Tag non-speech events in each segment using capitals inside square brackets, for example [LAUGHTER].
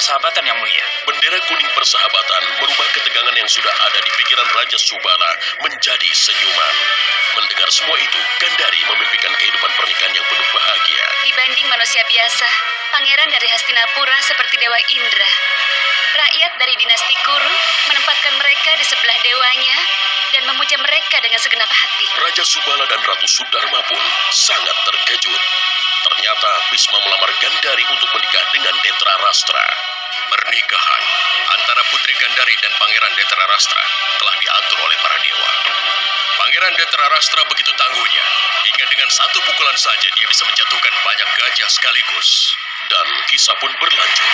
persahabatan yang mulia. Bendera kuning persahabatan merubah ketegangan yang sudah ada di pikiran Raja Subala menjadi senyuman. Mendengar semua itu, Gandari memimpikan kehidupan pernikahan yang penuh bahagia. Dibanding manusia biasa, pangeran dari Hastinapura seperti Dewa Indra. Rakyat dari dinasti Kuru menempatkan mereka di sebelah dewanya dan memuja mereka dengan segenap hati. Raja Subala dan Ratu Sudarma pun sangat terkejut. Ternyata Bisma melamar Gandari untuk menikah dengan Detra Rastra. Pernikahan antara Putri Gandari dan Pangeran Detra Rastra telah diatur oleh para dewa. Pangeran Detra Rastra begitu tangguhnya, hingga dengan satu pukulan saja dia bisa menjatuhkan banyak gajah sekaligus. Dan kisah pun berlanjut.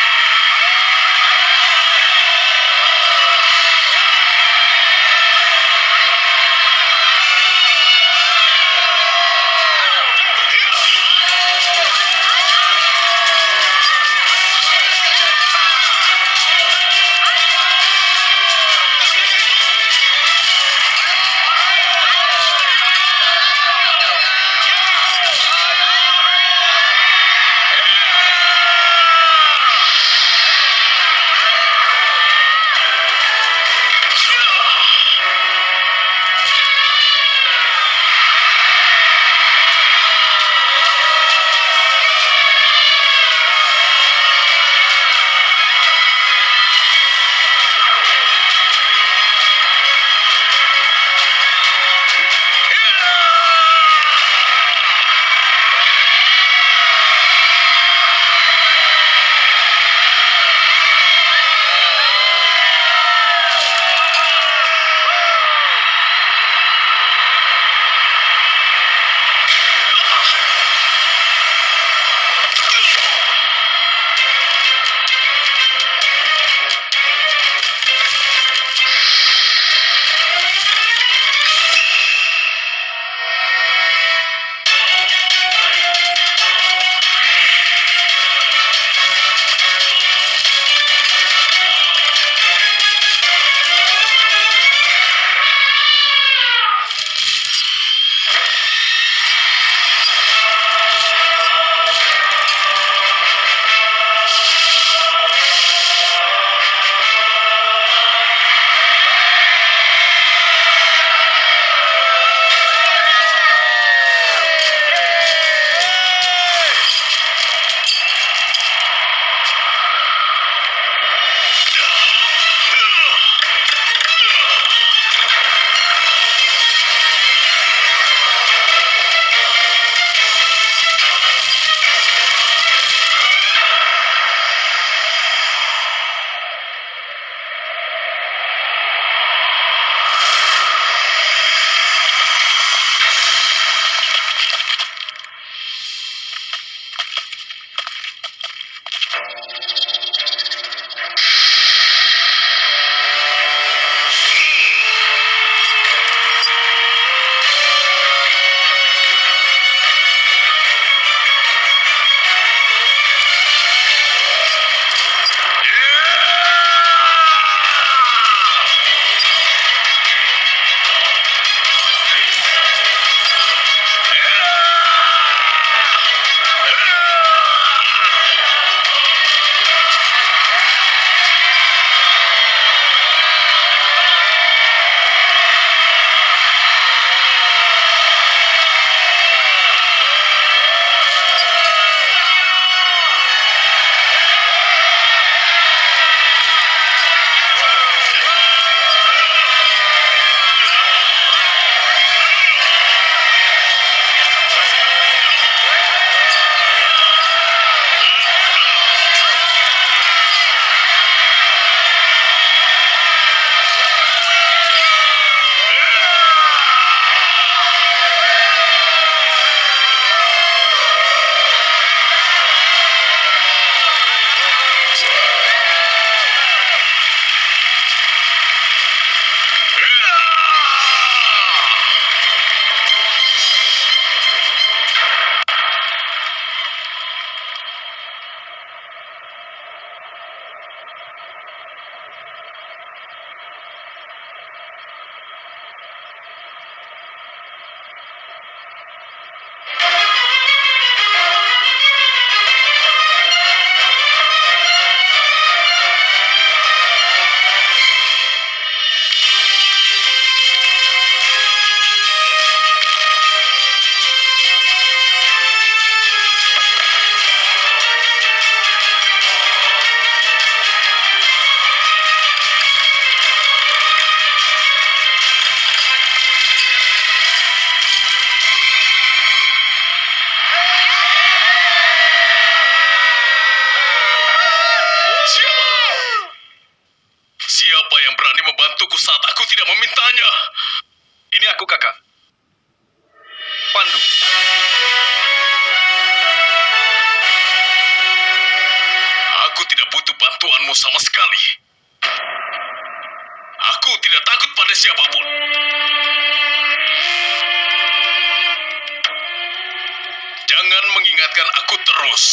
Mengingatkan aku terus.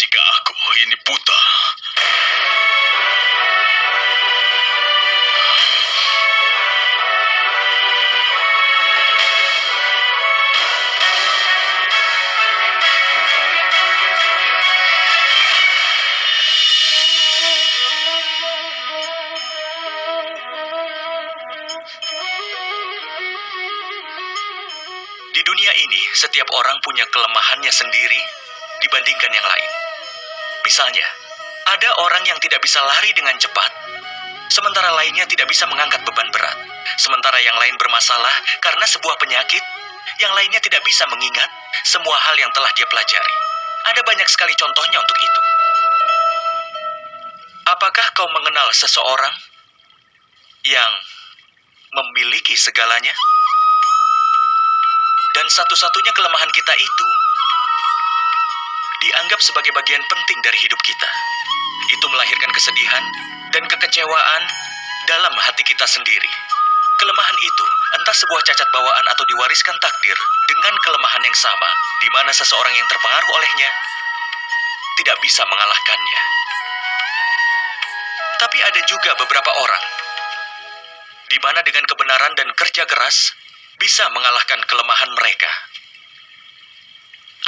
Jika aku ini buta, punya kelemahannya sendiri dibandingkan yang lain. Misalnya, ada orang yang tidak bisa lari dengan cepat, sementara lainnya tidak bisa mengangkat beban berat. Sementara yang lain bermasalah karena sebuah penyakit, yang lainnya tidak bisa mengingat semua hal yang telah dia pelajari. Ada banyak sekali contohnya untuk itu. Apakah kau mengenal seseorang yang memiliki segalanya? Dan satu-satunya kelemahan kita itu dianggap sebagai bagian penting dari hidup kita. Itu melahirkan kesedihan dan kekecewaan dalam hati kita sendiri. Kelemahan itu entah sebuah cacat bawaan atau diwariskan takdir dengan kelemahan yang sama, di mana seseorang yang terpengaruh olehnya tidak bisa mengalahkannya. Tapi ada juga beberapa orang di mana dengan kebenaran dan kerja keras bisa mengalahkan kelemahan mereka.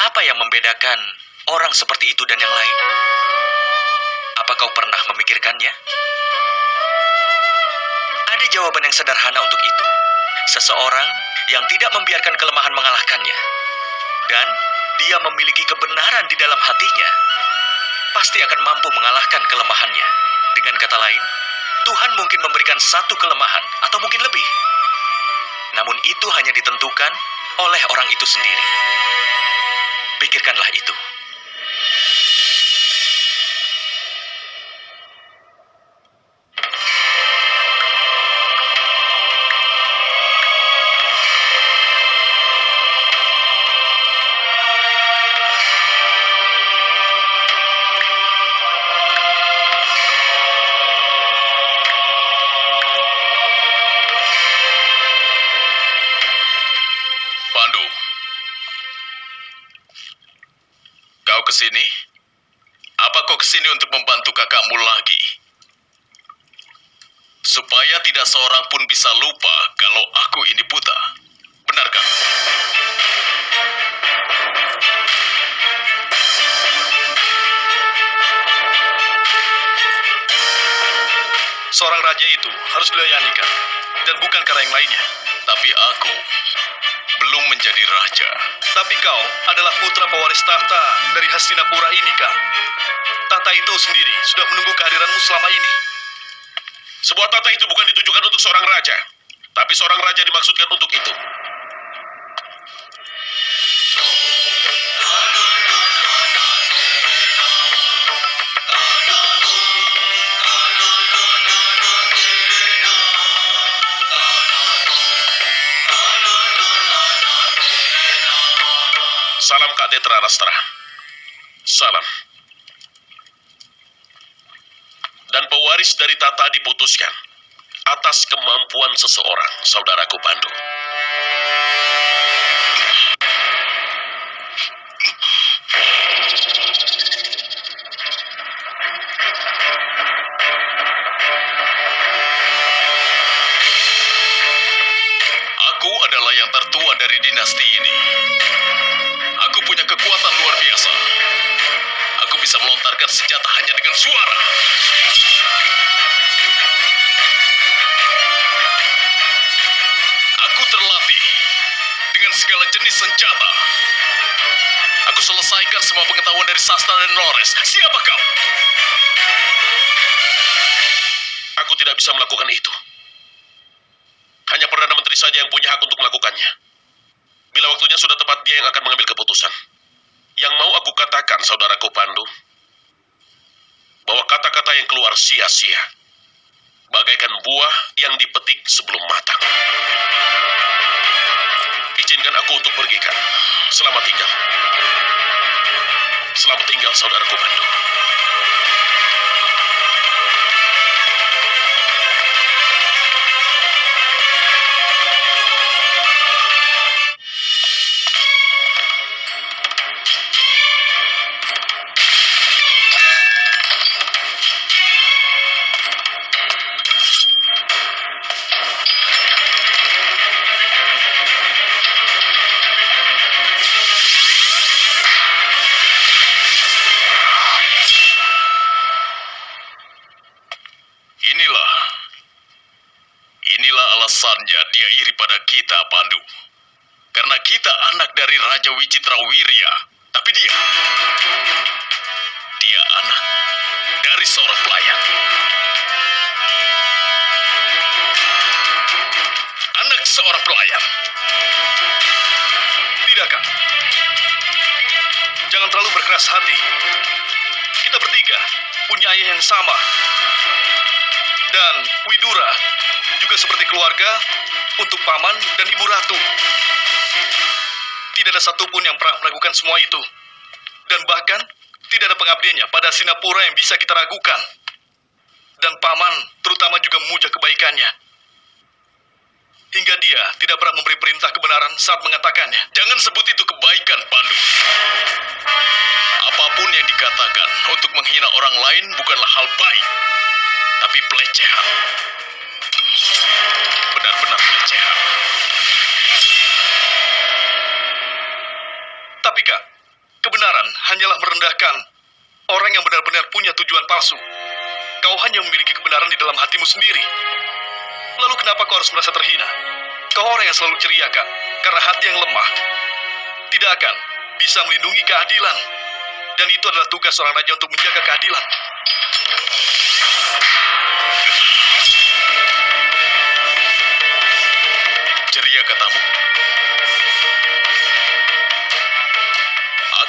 Apa yang membedakan orang seperti itu dan yang lain? Apa kau pernah memikirkannya? Ada jawaban yang sederhana untuk itu. Seseorang yang tidak membiarkan kelemahan mengalahkannya. Dan dia memiliki kebenaran di dalam hatinya. Pasti akan mampu mengalahkan kelemahannya. Dengan kata lain, Tuhan mungkin memberikan satu kelemahan atau mungkin lebih. Namun itu hanya ditentukan oleh orang itu sendiri. Pikirkanlah itu. Ke sini untuk membantu kakakmu lagi? Supaya tidak seorang pun bisa lupa kalau aku ini buta. Benarkah? Seorang raja itu harus dilayani kan? Dan bukan karena yang lainnya. Tapi aku belum menjadi raja. Tapi kau adalah putra pewaris tahta dari Hastinapura ini, Kang. Tahta itu sendiri sudah menunggu kehadiranmu selama ini. Sebuah tahta itu bukan ditujukan untuk seorang raja, tapi seorang raja dimaksudkan untuk itu. Salam Kak Detra Rastra. Salam. Pewaris dari tata diputuskan atas kemampuan seseorang, saudaraku Pandu. Aku adalah yang tertua dari dinasti ini. Aku punya kekuatan luar biasa. Aku bisa melontarkan senjata hanya dengan suara. Senjata. Aku selesaikan semua pengetahuan dari Sastra dan Lores. Siapa kau? Aku tidak bisa melakukan itu. Hanya Perdana Menteri saja yang punya hak untuk melakukannya. Bila waktunya sudah tepat, dia yang akan mengambil keputusan. Yang mau aku katakan, saudaraku Pandu, bahwa kata-kata yang keluar sia-sia, bagaikan buah yang dipetik sebelum matang. Izinkan aku untuk pergi, Kang. Selamat tinggal. Selamat tinggal, saudaraku Pandu. Dia iri pada kita, Pandu. Karena kita anak dari Raja Wicitra Wirya. Tapi dia... Dia anak dari seorang pelayan. Anak seorang pelayan. Tidak, Kang. Jangan terlalu berkeras hati. Kita bertiga punya ayah yang sama. Dan Widura juga seperti keluarga untuk paman dan ibu ratu. Tidak ada satupun yang pernah melakukan semua itu. Dan bahkan tidak ada pengabdiannya pada Sinapura yang bisa kita ragukan. Dan paman terutama juga memuja kebaikannya. Hingga dia tidak pernah memberi perintah kebenaran saat mengatakannya. Jangan sebut itu kebaikan, Pandu. Apa pun yang dikatakan untuk menghina orang lain bukanlah hal baik, tapi pelecehan. Benar-benar pelecehan. Tapi kak, kebenaran hanyalah merendahkan orang yang benar-benar punya tujuan palsu. Kau hanya memiliki kebenaran di dalam hatimu sendiri. Lalu kenapa kau harus merasa terhina? Kau orang yang selalu ceria, Kak. Karena hati yang lemah tidak akan bisa melindungi keadilan. Dan itu adalah tugas seorang raja untuk menjaga keadilan.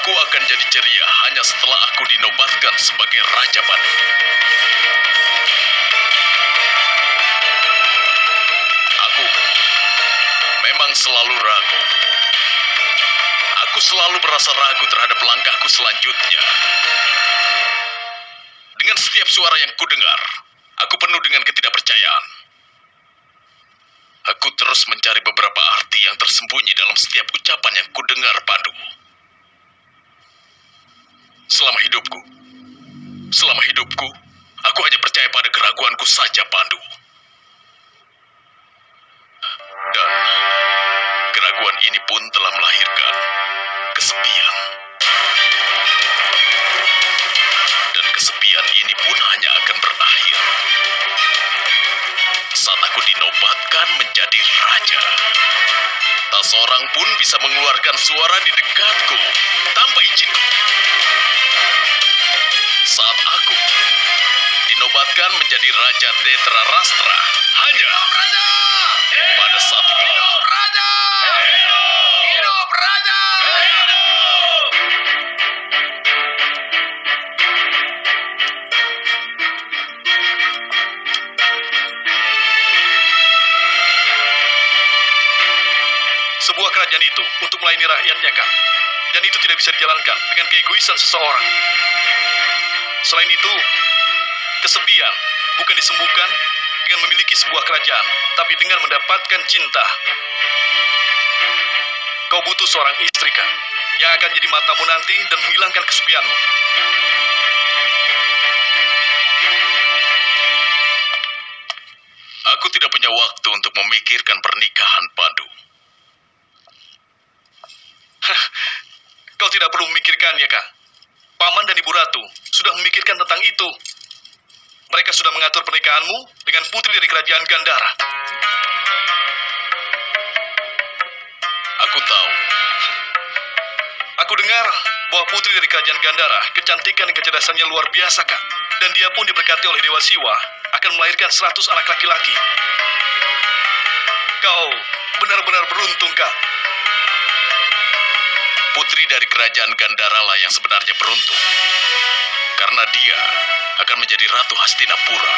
Aku akan jadi ceria hanya setelah aku dinobatkan sebagai Raja Banu. Aku memang selalu ragu. Aku selalu merasa ragu terhadap langkahku selanjutnya. Dengan setiap suara yang kudengar, aku penuh dengan ketidakpercayaan. Aku terus mencari beberapa arti yang tersembunyi dalam setiap ucapan yang kudengar padu. Selama hidupku, selama hidupku, aku hanya percaya pada keraguanku saja, Pandu. Dan keraguan ini pun telah melahirkan kesepian. Dan kesepian ini pun hanya akan berakhir saat aku dinobatkan menjadi raja. Tak seorang pun bisa mengeluarkan suara di dekatku tanpa izinku. Saat aku dinobatkan menjadi Raja Detra Rastra, hanya pada saat itu. Sebuah kerajaan itu untuk melayani rakyatnya, Kak. Dan itu tidak bisa dijalankan dengan keegoisan seseorang. Selain itu, kesepian bukan disembuhkan dengan memiliki sebuah kerajaan, tapi dengan mendapatkan cinta. Kau butuh seorang istri, Kak, yang akan jadi matamu nanti dan menghilangkan kesepianmu. Aku tidak punya waktu untuk memikirkan pernikahan Pandu. [LAUGHS] Kau tidak perlu memikirkannya, Kak. Paman dan Ibu Ratu sudah memikirkan tentang itu. Mereka sudah mengatur pernikahanmu dengan putri dari kerajaan Gandara. Aku tahu. Aku dengar bahwa putri dari kerajaan Gandara kecantikan dan kecerdasannya luar biasa, Kak. Dan dia pun diberkati oleh Dewa Siwa akan melahirkan 100 anak laki-laki. Kau benar-benar beruntung, Kak. Putri dari kerajaan Gandara lah yang sebenarnya beruntung. Karena dia akan menjadi Ratu Hastinapura.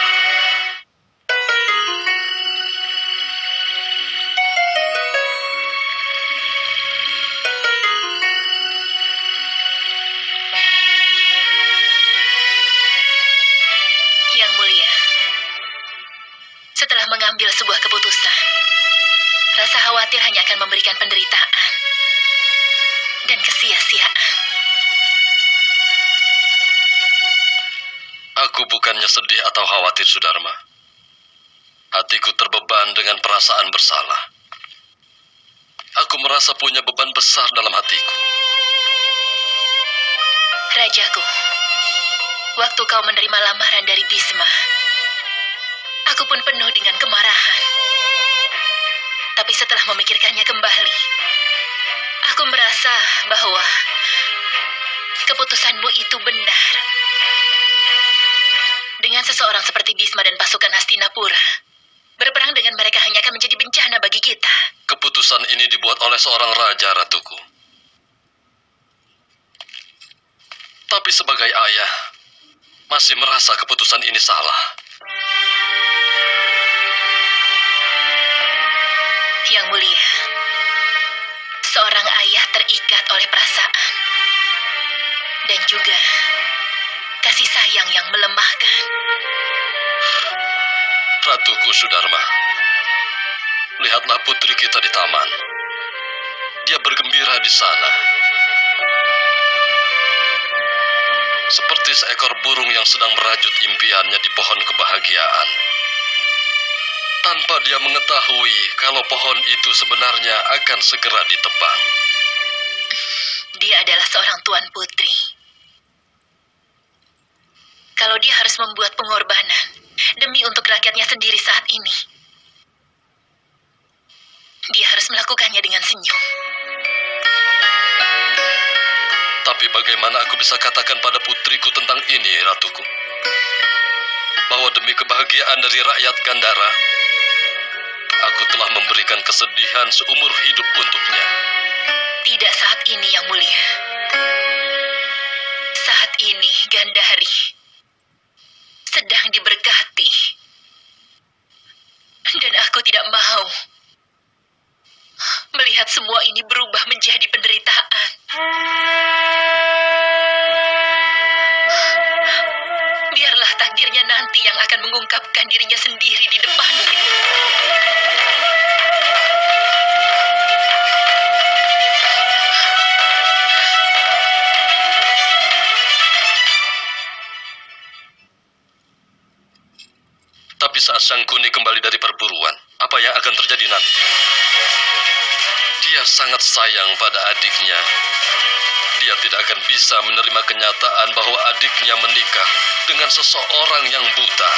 Yang mulia, setelah mengambil sebuah keputusan, rasa khawatir hanya akan memberikan penderitaan dan kesia-siaan. Aku bukannya sedih atau khawatir, Sudarma. Hatiku terbeban dengan perasaan bersalah. Aku merasa punya beban besar dalam hatiku. Rajaku, waktu kau menerima lamaran dari Bisma, aku pun penuh dengan kemarahan. Tapi setelah memikirkannya kembali, aku merasa bahwa keputusanmu itu benar. Dengan seseorang seperti Bisma dan pasukan Hastinapura, berperang dengan mereka hanya akan menjadi bencana bagi kita. Keputusan ini dibuat oleh seorang raja, Ratuku. Tapi sebagai ayah, masih merasa keputusan ini salah. Yang mulia, seorang ayah terikat oleh perasaan dan juga kasih sayang yang melemahkan. Ratuku Sudarma, lihatlah putri kita di taman. Dia bergembira di sana. Seperti seekor burung yang sedang merajut impiannya di pohon kebahagiaan. Tanpa dia mengetahui kalau pohon itu sebenarnya akan segera ditebang. Dia adalah seorang tuan putri. Kalau dia harus membuat pengorbanan demi untuk rakyatnya sendiri saat ini, dia harus melakukannya dengan senyum. Tapi bagaimana aku bisa katakan pada putriku tentang ini, Ratuku? Bahwa demi kebahagiaan dari rakyat Gandara, aku telah memberikan kesedihan seumur hidup untuknya. Tidak saat ini, Yang Mulia. Saat ini, Gandari sedang diberkati. Dan aku tidak mau melihat semua ini berubah menjadi penderitaan. Biarlah takdirnya nanti yang akan mengungkapkan dirinya sendiri di depannya. Tapi saat Sang Kuni kembali dari perburuan, apa yang akan terjadi nanti? Dia sangat sayang pada adiknya. Dia tidak akan bisa menerima kenyataan bahwa adiknya menikah dengan seseorang yang buta.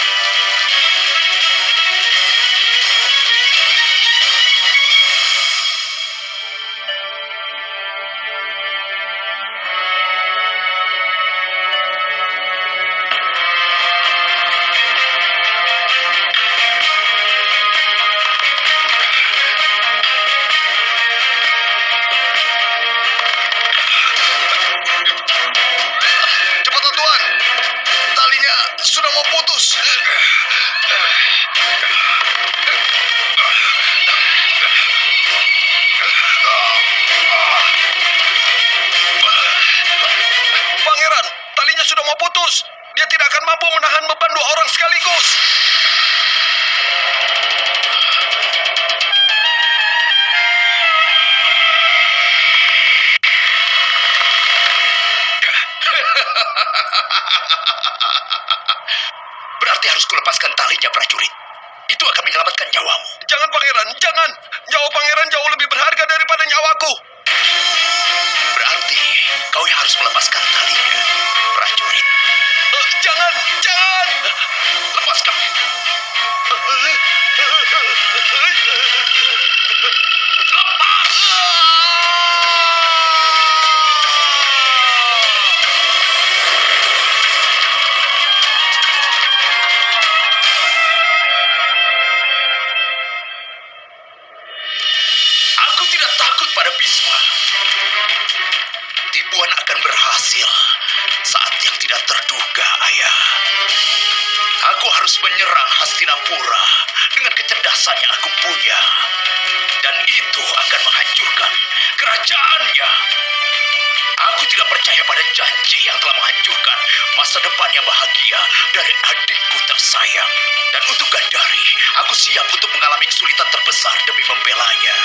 Talinya, prajurit. Itu akan menyelamatkan nyawamu. Jangan, pangeran, jangan. Nyawa pangeran jauh lebih berharga daripada nyawaku. Berarti kau yang harus melepaskan talinya, prajurit. Eh, jangan, jangan. Lepaskan. Aku Tipuan akan berhasil saat yang tidak terduga, ayah. Aku harus menyerang Hastinapura dengan kecerdasan yang aku punya. Dan itu akan menghancurkan kerajaannya. Aku tidak percaya pada janji yang telah menghancurkan masa depan yang bahagia dari adikku tersayang. Dan untuk Gandari, aku siap untuk mengalami kesulitan terbesar demi membelanya.